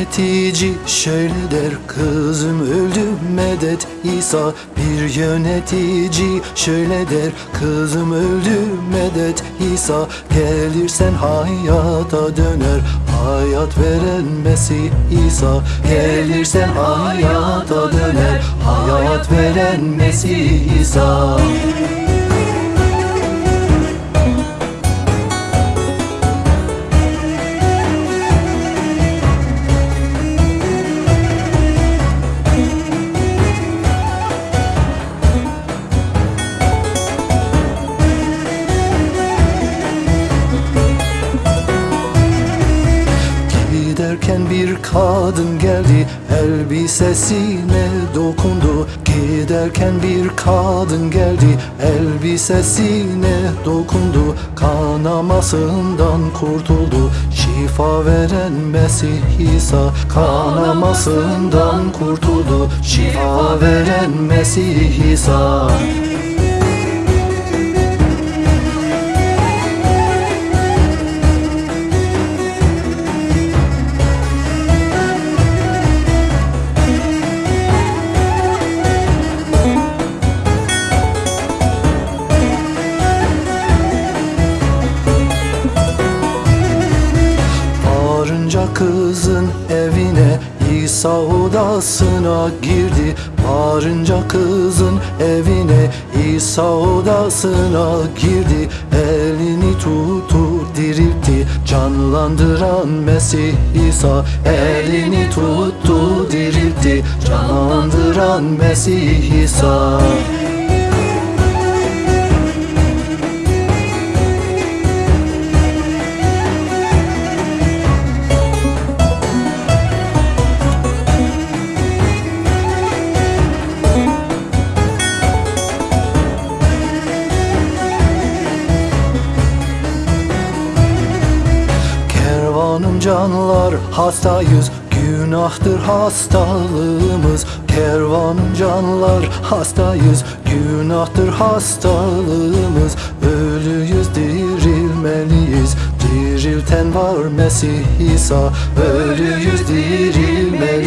Yönetici şöyle der kızım öldü medet İsa. Bir yönetici şöyle der kızım öldü medet İsa. Gelirsen hayata döner hayat veren Mesih İsa. Gelirsen hayata döner hayat veren Mesih İsa Giderken bir kadın geldi elbisesine dokundu. Giderken bir kadın geldi elbisesine dokundu. Kanamasından kurtuldu şifa veren Mesih İsa Kanamasından kurtuldu şifa veren Mesih İsa İsa odasına girdi. Varınca kızın evine İsa odasına girdi. Elini tuttu diriltti. Canlandıran Mesih İsa. Elini tuttu diriltti. Canlandıran Mesih İsa canlar hastayız Günahtır hastalığımız. Kervanım canlar hastayız Günahtır hastalığımız. Ölüyüz dirilmeliyiz. Dirilten var Mesih İsa Ölüyüz dirilmeliyiz